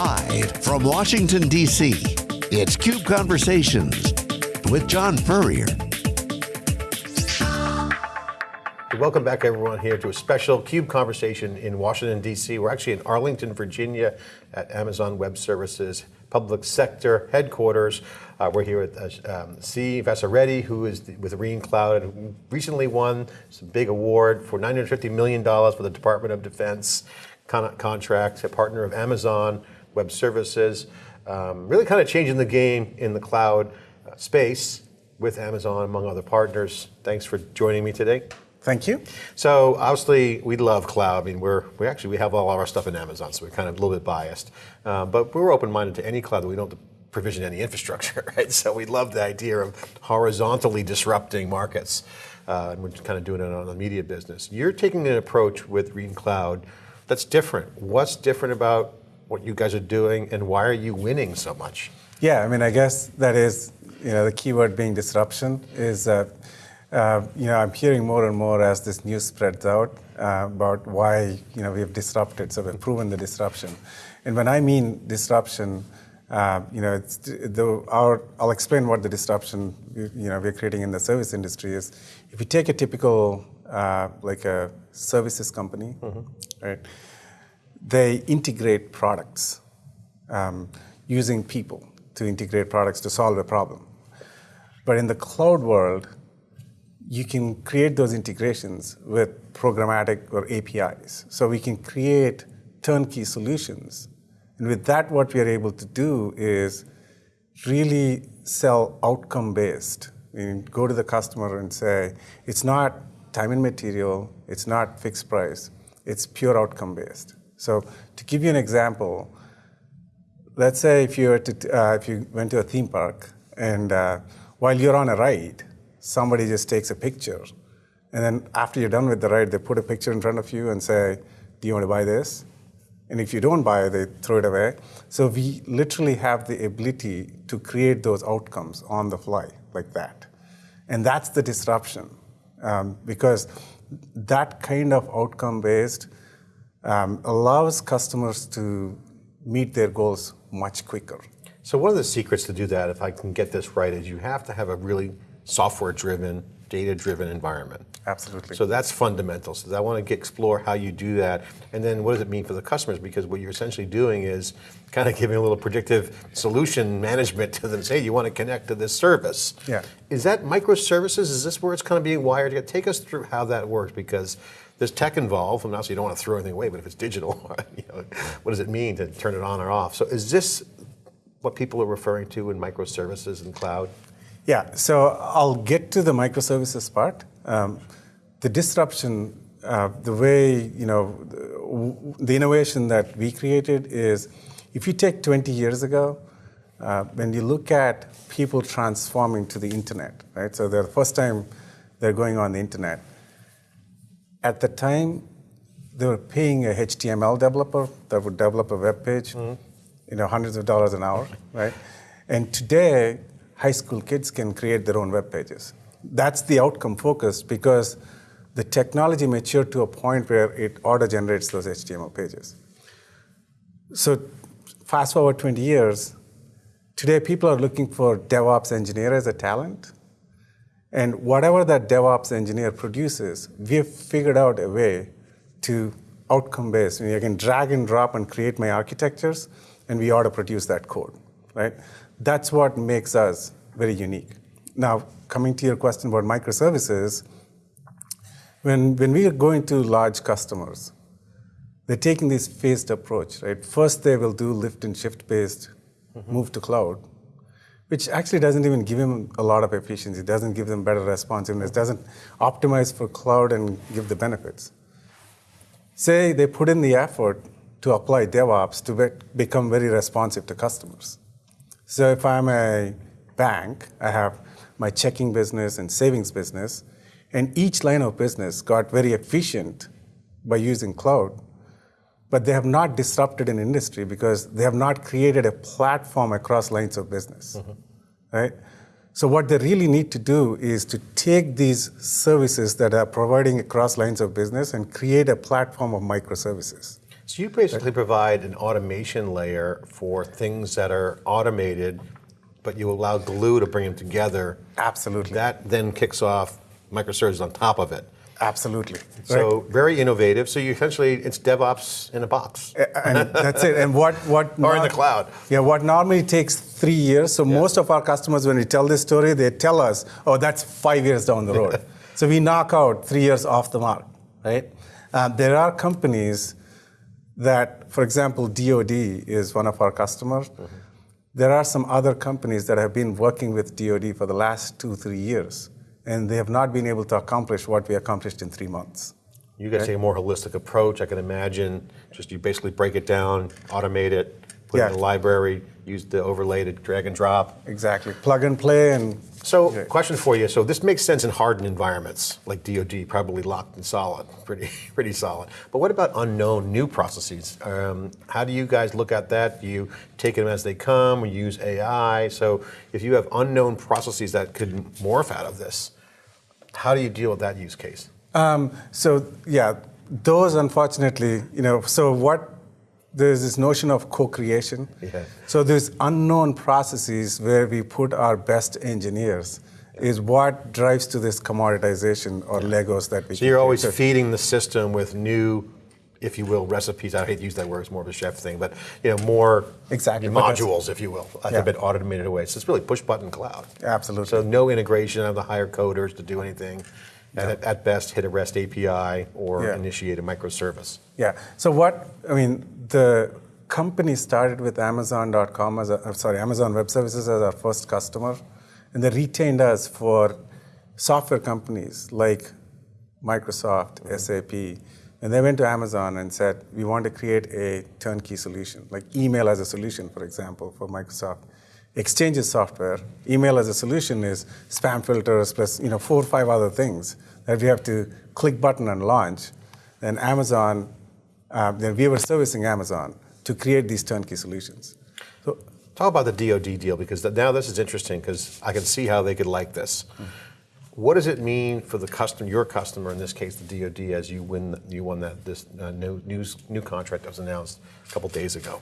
Live from Washington, D.C., it's CUBE Conversations with John Furrier. Welcome back, everyone, here to a special CUBE conversation in Washington, D.C. We're actually in Arlington, Virginia at Amazon Web Services Public Sector Headquarters. Uh, we're here with uh, um, C. Vasireddy, who is the, with REAN Cloud and recently won some big award for $950 million for the Department of Defense con contract, a partner of Amazon Web Services. Um, really kind of changing the game in the cloud uh, space with Amazon, among other partners. Thanks for joining me today. Thank you. So obviously we love cloud. I mean, we're we actually we have all of our stuff in Amazon, so we're kind of a little bit biased. Uh, but we're open-minded to any cloud that we don't provision any infrastructure, right? So we love the idea of horizontally disrupting markets, uh, and we're kind of doing it on the media business. You're taking an approach with REAN Cloud that's different. What's different about what you guys are doing, and why are you winning so much? Yeah, I mean, I guess that is, you know, the keyword being disruption is that, uh, you know, I'm hearing more and more as this news spreads out uh, about why, you know, we have disrupted, so we've proven the disruption. And when I mean disruption, uh, you know, the, our, I'll explain what the disruption, you know, we're creating in the service industry is. If you take a typical, uh, like a services company, mm-hmm. right? They integrate products um, using people to integrate products to solve a problem. But in the cloud world, you can create those integrations with programmatic or APIs. So we can create turnkey solutions. And with that, what we are able to do is really sell outcome based. We go to the customer and say, it's not time and material, it's not fixed price, it's pure outcome based. So to give you an example, let's say if you, to, uh, if you went to a theme park and uh, while you're on a ride, somebody just takes a picture. And then after you're done with the ride, they put a picture in front of you and say, do you want to buy this? And if you don't buy it, they throw it away. So we literally have the ability to create those outcomes on the fly like that. And that's the disruption um, because that kind of outcome based um, allows customers to meet their goals much quicker. So one of the secrets to do that, if I can get this right, is you have to have a really software-driven, data-driven environment. Absolutely. So that's fundamental. So I want to explore how you do that, and then what does it mean for the customers? Because what you're essentially doing is kind of giving a little predictive solution management to them. Say you want to connect to this service. Yeah. Is that microservices? Is this where it's kind of being wired? Take us through how that works, because there's tech involved, and obviously you don't want to throw anything away, but if it's digital, you know, what does it mean to turn it on or off? So is this what people are referring to in microservices and cloud? Yeah, so I'll get to the microservices part. Um, the disruption, uh, the way, you know, the, the, innovation that we created is, if you take 20 years ago, uh, when you look at people transforming to the internet, right? So they're the first time they're going on the internet. At the time, they were paying a HTML developer that would develop a web page, mm -hmm. you know, hundreds of dollars an hour, right? And today, high school kids can create their own web pages. That's the outcome focused because the technology matured to a point where it auto generates those HTML pages. So fast forward 20 years, today people are looking for DevOps engineer as a talent. And whatever that DevOps engineer produces, we've figured out a way to outcome based. I, mean, I can drag and drop and create my architectures, and we auto produce that code, right? That's what makes us very unique. Now, coming to your question about microservices, when, when we are going to large customers, they're taking this phased approach, right? First, they will do lift and shift based mm-hmm. move to cloud, which actually doesn't even give them a lot of efficiency, doesn't give them better responsiveness, doesn't optimize for cloud and give the benefits. Say they put in the effort to apply DevOps to be- become very responsive to customers. So if I'm a bank, I have my checking business and savings business, and each line of business got very efficient by using cloud, but they have not disrupted an industry because they have not created a platform across lines of business, mm-hmm. right? So what they really need to do is to take these services that are providing across lines of business and create a platform of microservices. So you basically provide an automation layer for things that are automated, but you allow Glue to bring them together. Absolutely. That then kicks off microservices on top of it. Absolutely. So very innovative. So you essentially, it's DevOps in a box. and that's it. And what what Or in the cloud. Yeah, what normally takes three years. So most of our customers, when we tell this story, they tell us, "Oh, that's five years down the road." so we knock out three years off the mark, right? Uh, there are companies that, for example, DoD is one of our customers. Mm-hmm. There are some other companies that have been working with DoD for the last two, three years, and they have not been able to accomplish what we accomplished in three months. You guys take a more holistic approach. I can imagine just you basically break it down, automate it, put it in Yeah. a library, use the overlay to drag and drop. Exactly. Plug and play and So, Yeah. question for you. So, this makes sense in hardened environments like DoD, probably locked and solid, pretty, pretty solid. But what about unknown new processes? Um, how do you guys look at that? Do you take them as they come? Or use AI? So, if you have unknown processes that could morph out of this, how do you deal with that use case? Um, so yeah, those unfortunately, you know, so what there's this notion of co-creation. Yeah. So these unknown processes where we put our best engineers is what drives to this commoditization or Legos that we. So, you're always feeding the system with new, if you will, recipes. I hate to use that word; it's more of a chef thing, but you know, more Exactly, modules, if you will, like Yeah. a bit automated away. So it's really push button cloud. Absolutely. So no integration of the higher coders to do anything, and at, at best hit a REST API or Yeah. initiate a microservice. Yeah. So what I mean, the company started with Amazon.com as a, I'm sorry, Amazon Web Services as our first customer, and they retained us for software companies like Microsoft, mm-hmm. SAP, and they went to Amazon and said, we want to create a turnkey solution, like email as a solution, for example, for Microsoft. Exchanges software, email as a solution is spam filters plus you know four or five other things that we have to click button and launch. Then Amazon, uh, then we were servicing Amazon to create these turnkey solutions. So Talk about the DoD deal because now this is interesting because I can see how they could like this. What does it mean for the customer, your customer in this case, the DoD, as you win, you won that this uh, new news, new contract that was announced a couple days ago?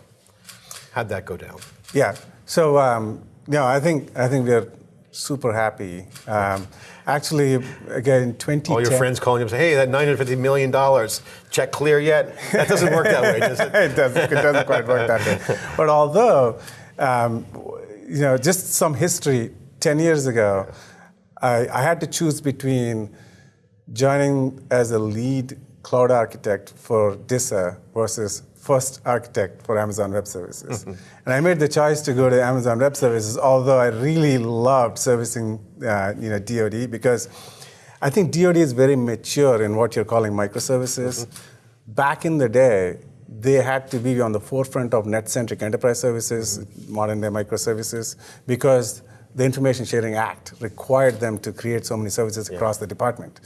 How'd that go down? Yeah. So um, no, I think I think we're super happy. Um, actually, again, in 2010. All your friends calling you and say, "Hey, that 950 million dollars check clear yet?" That doesn't work that way, does it? it doesn't, it doesn't quite work that way. But although, um, you know, just some history, 10 years ago, I, I had to choose between joining as a lead cloud architect for DISA versus first architect for Amazon Web Services. Mm-hmm. And I made the choice to go to Amazon Web Services, although I really loved servicing uh, you know, DoD because I think DoD is very mature in what you're calling microservices. Mm-hmm. Back in the day, they had to be on the forefront of net-centric enterprise services, mm-hmm. modern day microservices, because the Information Sharing Act required them to create so many services across the department,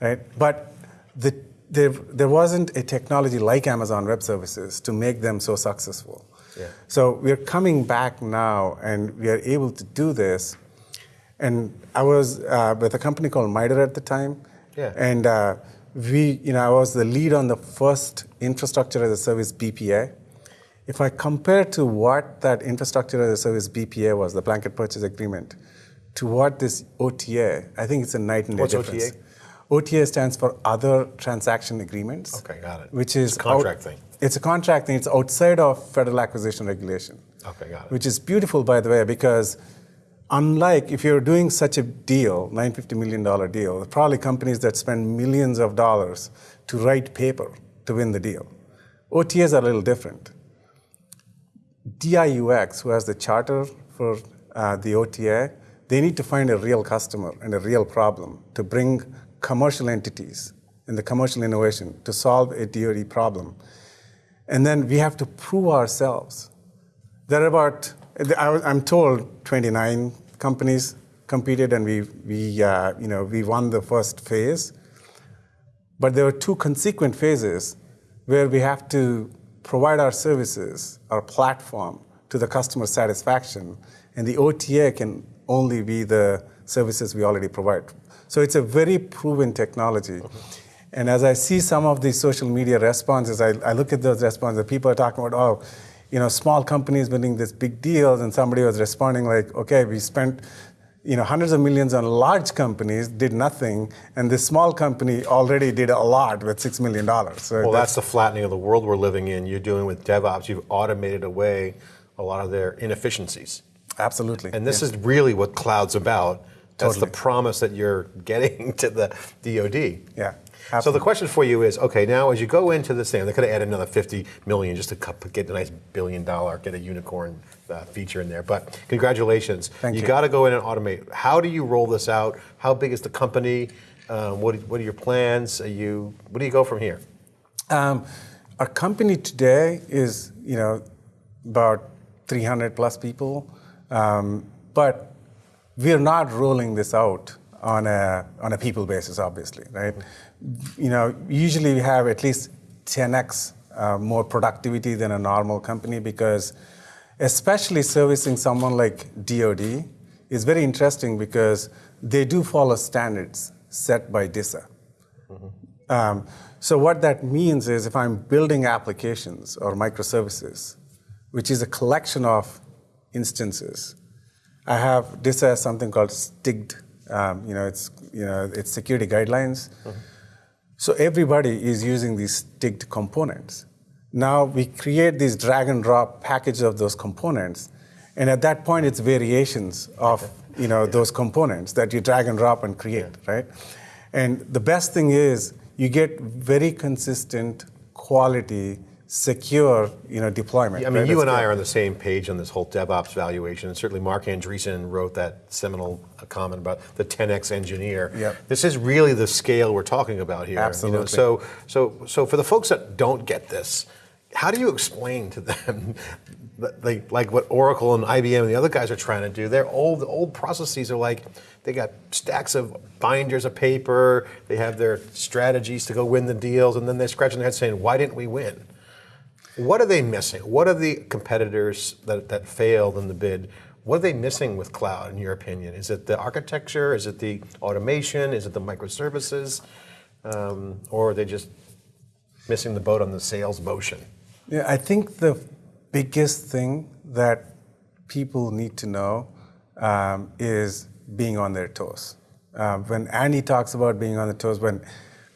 right? But the, there, there wasn't a technology like Amazon Web Services to make them so successful. Yeah. So we're coming back now, and we are able to do this. And I was uh, with a company called MITRE at the time, Yeah. and uh, we, you know, I was the lead on the first infrastructure as a service BPA. If I compare to what that infrastructure as a service BPA was, the blanket purchase agreement, to what this OTA, I think it's a night and day What's difference. OTA? OTA stands for Other Transaction Agreements. Okay, got it. Which is It's a contract thing. It's a contract thing. It's outside of federal acquisition regulation. Okay, got it. Which is beautiful, by the way, because unlike if you're doing such a deal, $950 million deal, probably companies that spend millions of dollars to write paper to win the deal. OTAs are a little different. DIUX, who has the charter for uh, the OTA, they need to find a real customer and a real problem to bring commercial entities and the commercial innovation to solve a DoD problem. And then we have to prove ourselves. There are about, I'm told, 29 companies competed, and we, we, uh, you know, we won the first phase. But there were two consequent phases where we have to provide our services, our platform, to the customer satisfaction, and the OTA can only be the services we already provide. So it's a very proven technology. And as I see some of these social media responses, I, I look at those responses. People are talking about, oh, you know, small companies winning this big deals, and somebody was responding like, okay, we spent you know, hundreds of millions on large companies did nothing, and this small company already did a lot with $6 million. So well, that's, that's the flattening of the world we're living in. You're doing with DevOps, you've automated away a lot of their inefficiencies. Absolutely. And this yeah. is really what cloud's about. That's totally. the promise that you're getting to the DoD. Yeah. Absolutely. So the question for you is, okay, now as you go into this thing, they could have added another 50 million just to get a nice billion dollar, get a unicorn uh, feature in there. But congratulations. Thank you. You got to go in and automate. How do you roll this out? How big is the company? Um, what, what are your plans? Are you, where do you go from here? Um, our company today is, you know, about 300 plus people, um, but we're not rolling this out on a on a people basis, obviously, right? You know, usually we have at least 10x uh, more productivity than a normal company because, especially servicing someone like DoD, is very interesting because they do follow standards set by DISA. Mm-hmm. Um, so what that means is if I'm building applications or microservices, which is a collection of instances, I have this as something called STIGD. Um, you know, it's you know it's security guidelines. Mm-hmm. So everybody is using these STIGD components. Now we create these drag and drop packages of those components, and at that point it's variations of you know those components that you drag and drop and create, yeah. right? And the best thing is you get very consistent quality secure you know, deployment. Yeah, I mean, right? you That's and I are on the same page on this whole DevOps valuation. And certainly Marc Andreessen wrote that seminal comment about the 10x engineer. Yep. This is really the scale we're talking about here. Absolutely. You know? So, so, so for the folks that don't get this, how do you explain to them they, like what Oracle and IBM and the other guys are trying to do? Their old old processes are like they got stacks of binders of paper. They have their strategies to go win the deals, and then they're scratching their head saying, "Why didn't we win?" What are they missing? What are the competitors that, that failed in the bid? What are they missing with cloud, in your opinion? Is it the architecture? Is it the automation? Is it the microservices? Um, or are they just missing the boat on the sales motion? Yeah, I think the biggest thing that people need to know um, is being on their toes. Um, when Andy talks about being on the toes, when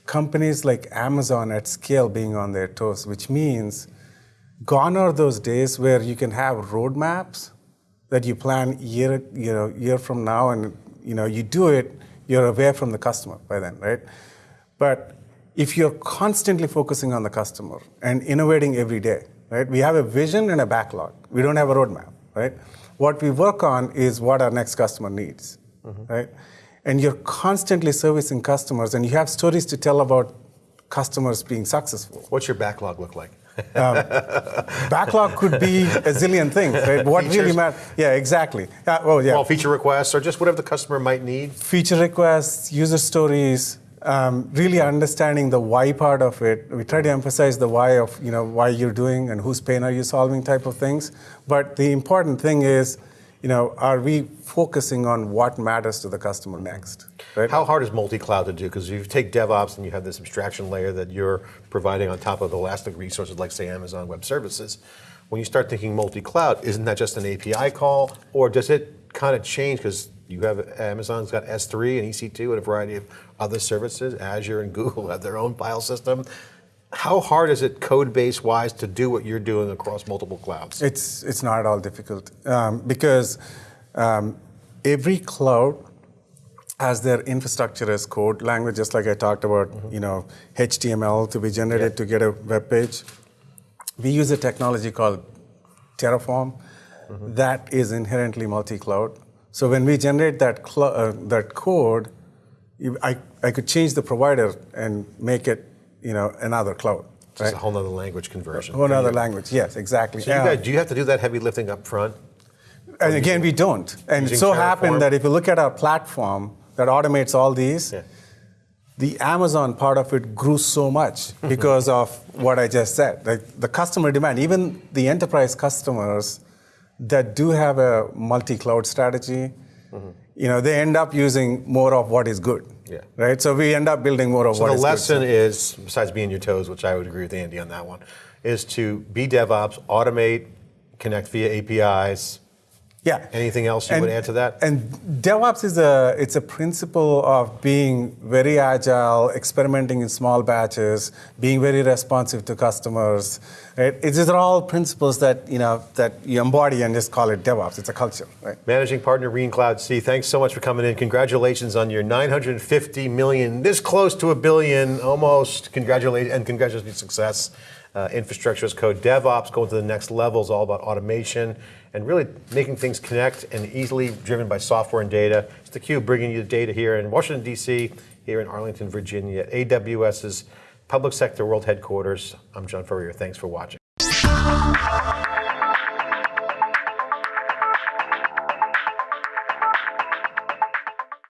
companies like Amazon at scale being on their toes, which means Gone are those days where you can have roadmaps that you plan year, you know, year from now, and you know, you do it, you're away from the customer by then, right? But if you're constantly focusing on the customer and innovating every day, right? We have a vision and a backlog. We don't have a roadmap, right? What we work on is what our next customer needs, mm-hmm. right? And you're constantly servicing customers, and you have stories to tell about customers being successful. What's your backlog look like? Um, backlog could be a zillion things, right? What Features? really matters? Yeah, exactly. Uh, well, yeah. Well, feature requests or just whatever the customer might need. Feature requests, user stories, um, really understanding the why part of it. We try to emphasize the why of you know why you're doing and whose pain are you solving type of things. But the important thing is, you know, are we focusing on what matters to the customer next? Right? How hard is multi-cloud to do? Because you take DevOps and you have this abstraction layer that you're providing on top of elastic resources like say Amazon Web Services. When you start thinking multi-cloud, isn't that just an API call? Or does it kind of change because you have Amazon's got S3 and EC2 and a variety of other services. Azure and Google have their own file system. How hard is it code base wise to do what you're doing across multiple clouds? It's, it's not at all difficult um, because um, every cloud has their infrastructure as code language, just like I talked about, mm-hmm. you know, HTML to be generated yeah. to get a web page. We use a technology called Terraform mm-hmm. that is inherently multi-cloud. So when we generate that uh, that code, I, I could change the provider and make it, you know, another cloud. Just right? a whole other language conversion. A whole other language, yes, exactly. So you guys, do you have to do that heavy lifting up front? And again, we don't. And it so happened that if you look at our platform, that automates all these, yeah. the Amazon part of it grew so much because of what I just said. Like the customer demand, even the enterprise customers that do have a multi-cloud strategy, mm-hmm. you know, they end up using more of what is good. Yeah. Right. So we end up building more of what is good. So what the is lesson good. is, besides being your toes, which I would agree with Andy on that one, is to be DevOps, automate, connect via APIs. Yeah. Anything else you would add to that? And DevOps is a it's a principle of being very agile, experimenting in small batches, being very responsive to customers. Right? These are all principles that you know that you embody and just call it DevOps. It's a culture, right? Managing partner REAN Cloud C, thanks so much for coming in. Congratulations on your 950 million, this close to a billion, almost. Congratulations and congratulations on your success. Uh, infrastructure as code, DevOps going to the next level is all about automation and really making things connect and easily driven by software and data. It's theCUBE bringing you the data here in Washington, D.C., here in Arlington, Virginia, at AWS's Public Sector World Headquarters. I'm John Furrier. Thanks for watching.